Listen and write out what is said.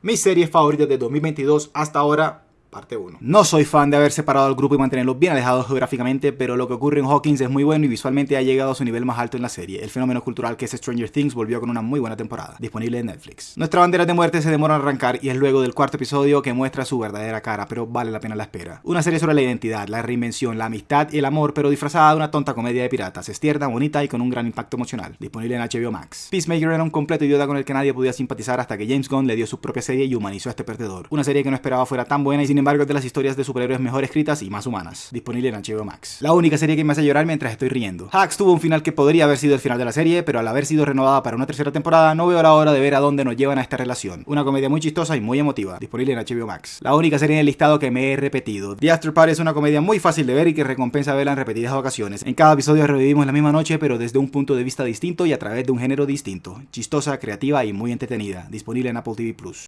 Mis series favoritas de 2022 hasta ahora parte 1. No soy fan de haber separado al grupo y mantenerlos bien alejados geográficamente, pero lo que ocurre en Hawkins es muy bueno y visualmente ha llegado a su nivel más alto en la serie. El fenómeno cultural que es Stranger Things volvió con una muy buena temporada, disponible en Netflix. Nuestra bandera de muerte se demora en arrancar y es luego del cuarto episodio que muestra su verdadera cara, pero vale la pena la espera. Una serie sobre la identidad, la reinvención, la amistad y el amor, pero disfrazada de una tonta comedia de piratas, es tierna, bonita y con un gran impacto emocional, disponible en HBO Max. Peacemaker era un completo idiota con el que nadie podía simpatizar hasta que James Gunn le dio su propia serie y humanizó a este perdedor. Una serie que no esperaba fuera tan buena y sin embargo de las historias de superhéroes mejor escritas y más humanas, disponible en HBO Max. La única serie que me hace llorar mientras estoy riendo. Hacks tuvo un final que podría haber sido el final de la serie, pero al haber sido renovada para una tercera temporada, no veo la hora de ver a dónde nos llevan a esta relación. Una comedia muy chistosa y muy emotiva, disponible en HBO Max. La única serie en el listado que me he repetido. The After Party es una comedia muy fácil de ver y que recompensa verla en repetidas ocasiones. En cada episodio revivimos la misma noche, pero desde un punto de vista distinto y a través de un género distinto. Chistosa, creativa y muy entretenida. Disponible en Apple TV Plus.